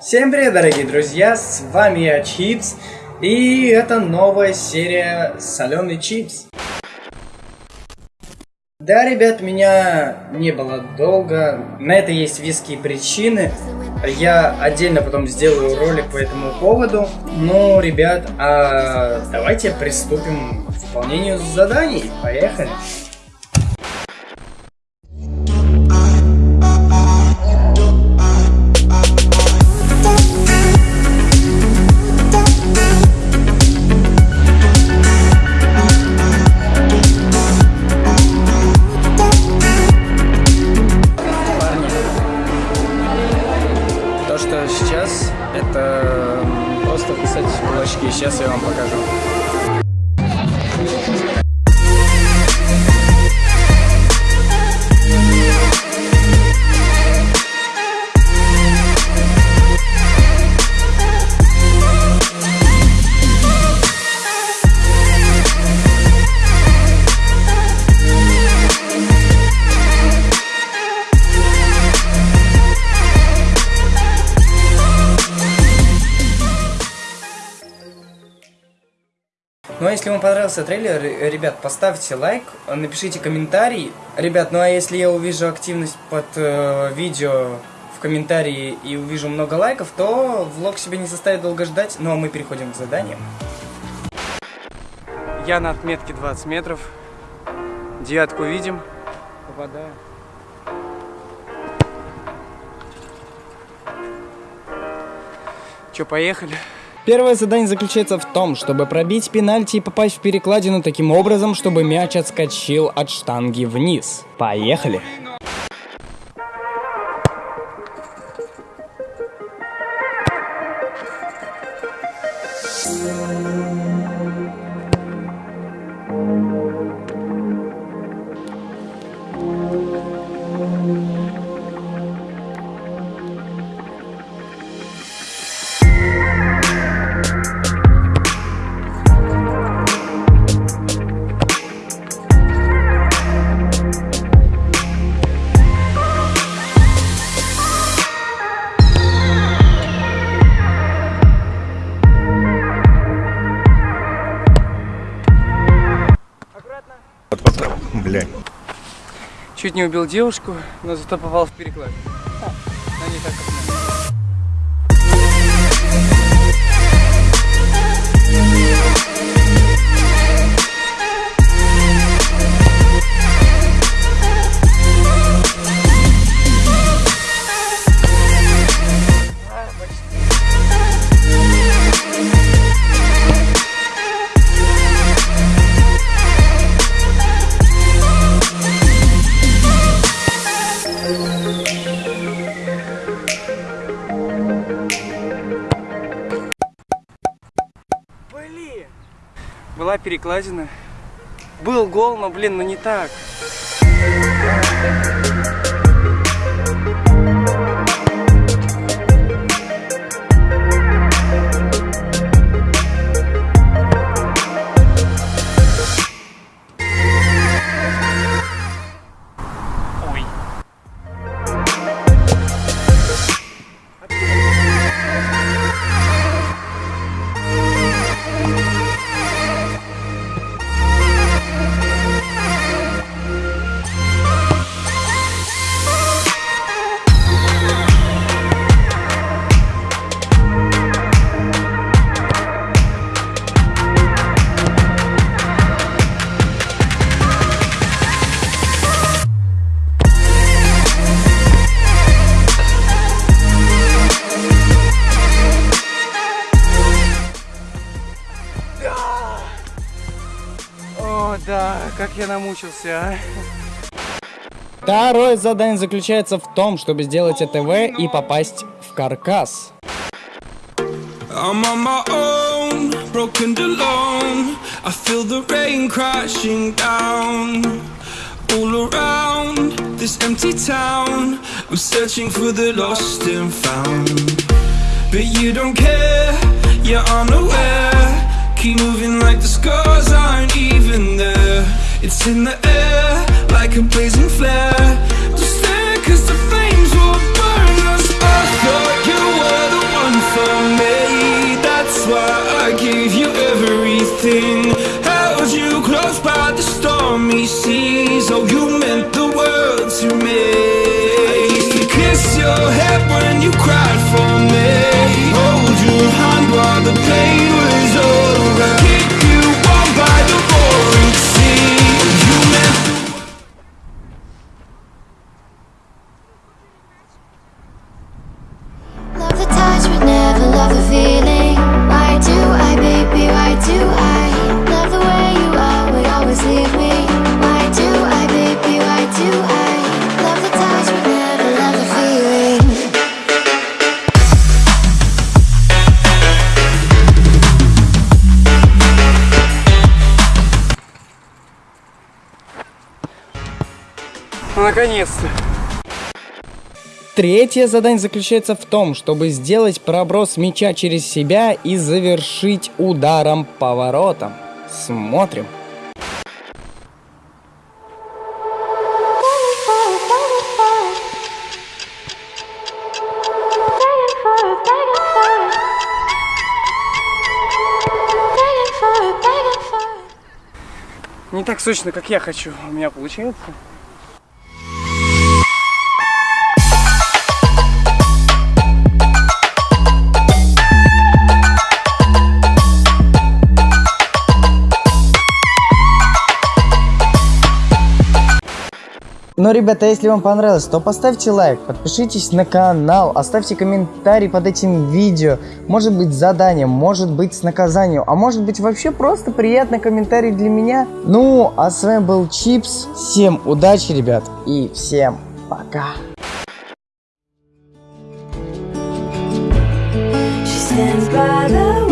Всем привет, дорогие друзья, с вами я, Чипс, и это новая серия Соленый Чипс. Да, ребят, меня не было долго, на это есть веские причины, я отдельно потом сделаю ролик по этому поводу. Ну, ребят, а давайте приступим к выполнению заданий, поехали. это Сейчас я вам покажу. Если вам понравился трейлер, ребят, поставьте лайк, напишите комментарий. Ребят, ну а если я увижу активность под э, видео в комментарии и увижу много лайков, то влог себе не заставит долго ждать. Ну а мы переходим к заданиям. Я на отметке 20 метров. Девятку видим. Попадаю. Че, поехали? Первое задание заключается в том, чтобы пробить пенальти и попасть в перекладину таким образом, чтобы мяч отскочил от штанги вниз. Поехали! Чуть не убил девушку, но зато попал в переклад. Но не так, как была перекладина. Был гол, но, блин, ну не так. Да, как я намучился, а. Второе задание заключается в том, чтобы сделать АТВ и попасть в каркас. I'm on my own, broken alone. I feel the rain crashing down all around this empty town. I'm searching for the lost and found, but you don't care. You're unaware. Keep moving like the scars aren't even there. It's in the air, like a blazing flare. Just there cause the flames will burn us. I thought you were the one for me. That's why I gave you everything. Held you close by the stormy seas. Oh, you meant the world to me. I used to kiss your head when you cried. Наконец-то. Третье задание заключается в том, чтобы сделать проброс мяча через себя и завершить ударом поворотом. Смотрим. Не так сочно, как я хочу. У меня получается. Но, ребята, если вам понравилось, то поставьте лайк, подпишитесь на канал, оставьте комментарий под этим видео. Может быть задание, может быть с наказанием, а может быть вообще просто приятный комментарий для меня. Ну, а с вами был Чипс. Всем удачи, ребят, и всем пока. stands by the